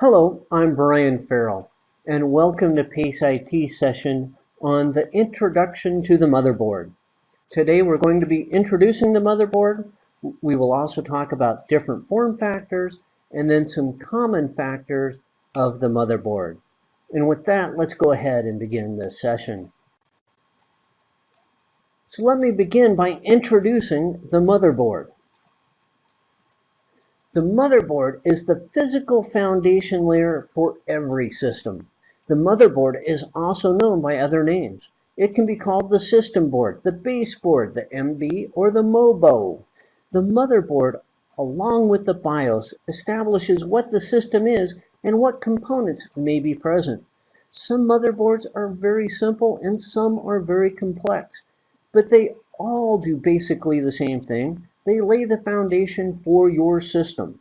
Hello, I'm Brian Farrell, and welcome to PACE IT session on the introduction to the motherboard. Today we're going to be introducing the motherboard. We will also talk about different form factors and then some common factors of the motherboard. And with that, let's go ahead and begin this session. So let me begin by introducing the motherboard. The motherboard is the physical foundation layer for every system. The motherboard is also known by other names. It can be called the system board, the base board, the MB, or the MOBO. The motherboard, along with the BIOS, establishes what the system is and what components may be present. Some motherboards are very simple and some are very complex, but they all do basically the same thing. They lay the foundation for your system.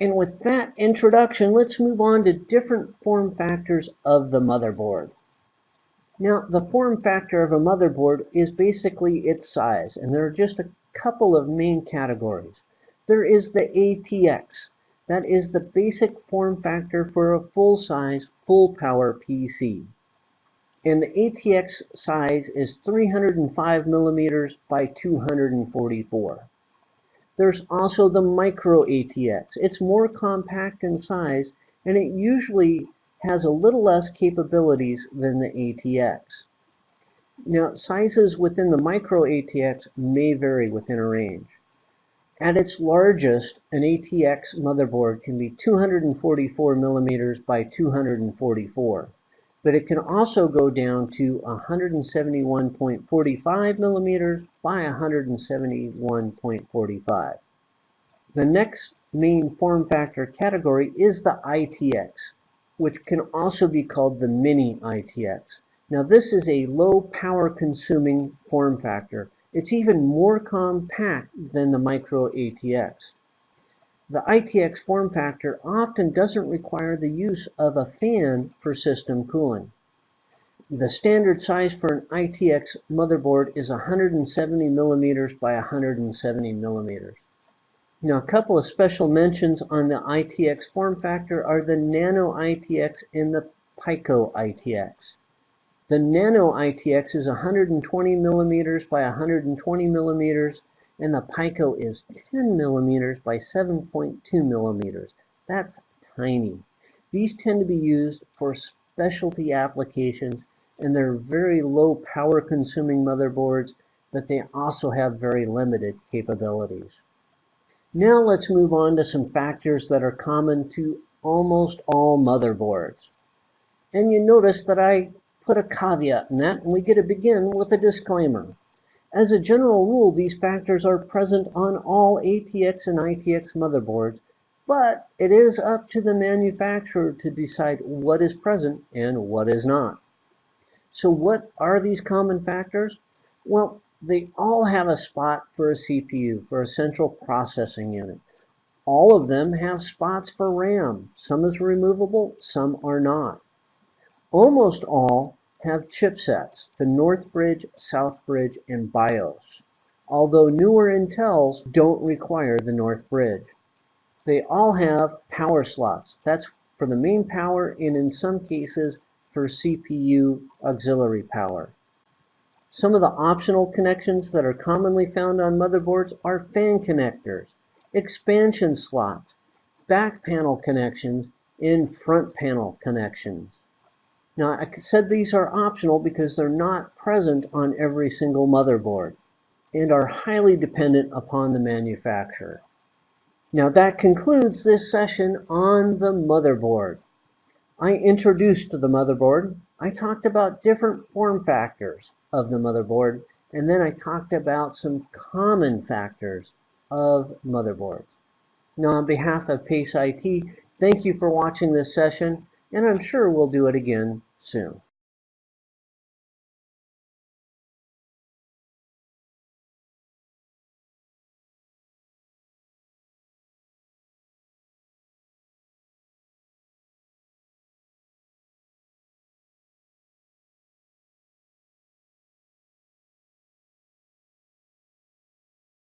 And with that introduction, let's move on to different form factors of the motherboard. Now, the form factor of a motherboard is basically its size, and there are just a couple of main categories. There is the ATX. That is the basic form factor for a full-size, full-power PC and the ATX size is 305 millimeters by 244. There's also the micro ATX. It's more compact in size and it usually has a little less capabilities than the ATX. Now, sizes within the micro ATX may vary within a range. At its largest, an ATX motherboard can be 244 millimeters by 244 but it can also go down to 171.45 millimeters by 171.45. The next main form factor category is the ITX, which can also be called the mini ITX. Now this is a low power consuming form factor. It's even more compact than the micro ATX. The ITX form factor often doesn't require the use of a fan for system cooling. The standard size for an ITX motherboard is 170 millimeters by 170 millimeters. Now, a couple of special mentions on the ITX form factor are the Nano ITX and the Pico ITX. The Nano ITX is 120 millimeters by 120 millimeters and the Pico is 10 millimeters by 7.2 millimeters. That's tiny. These tend to be used for specialty applications and they're very low power consuming motherboards, but they also have very limited capabilities. Now let's move on to some factors that are common to almost all motherboards. And you notice that I put a caveat in that, and we get to begin with a disclaimer. As a general rule, these factors are present on all ATX and ITX motherboards, but it is up to the manufacturer to decide what is present and what is not. So what are these common factors? Well, they all have a spot for a CPU, for a central processing unit. All of them have spots for RAM. Some is removable, some are not. Almost all have chipsets, the North Bridge, South Bridge, and BIOS, although newer Intels don't require the North Bridge. They all have power slots. That's for the main power and in some cases for CPU auxiliary power. Some of the optional connections that are commonly found on motherboards are fan connectors, expansion slots, back panel connections, and front panel connections. Now, I said these are optional because they're not present on every single motherboard and are highly dependent upon the manufacturer. Now, that concludes this session on the motherboard. I introduced the motherboard. I talked about different form factors of the motherboard, and then I talked about some common factors of motherboards. Now, on behalf of PACE IT, thank you for watching this session and I'm sure we'll do it again soon.